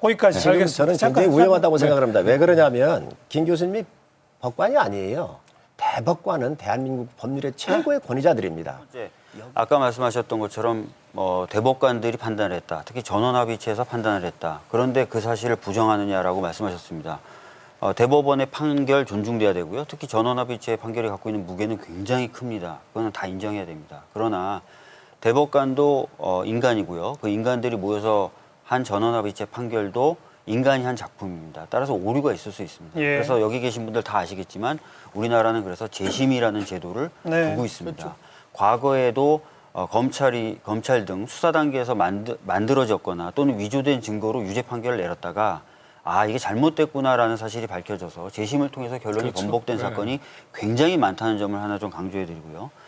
거기까지 지금 알겠습니다. 저는 잠깐, 굉장히 위험하다고 잠깐. 생각합니다. 왜 그러냐면 김 교수님이 법관이 아니에요. 대법관은 대한민국 법률의 최고의 권위자들입니다. 아까 말씀하셨던 것처럼 뭐 대법관들이 판단을 했다. 특히 전원합의체에서 판단을 했다. 그런데 그 사실을 부정하느냐라고 말씀하셨습니다. 어, 대법원의 판결 존중돼야 되고요. 특히 전원합의체의 판결이 갖고 있는 무게는 굉장히 큽니다. 그거는 다 인정해야 됩니다. 그러나 대법관도 어, 인간이고요. 그 인간들이 모여서 한 전원합의체 판결도 인간이 한 작품입니다. 따라서 오류가 있을 수 있습니다. 예. 그래서 여기 계신 분들 다 아시겠지만 우리나라는 그래서 재심이라는 제도를 네, 두고 있습니다. 과거에도 어, 검찰이 검찰 등 수사 단계에서 만드, 만들어졌거나 또는 위조된 증거로 유죄 판결을 내렸다가 아 이게 잘못됐구나라는 사실이 밝혀져서 재심을 통해서 결론이 번복된 사건이 굉장히 많다는 점을 하나 좀 강조해드리고요.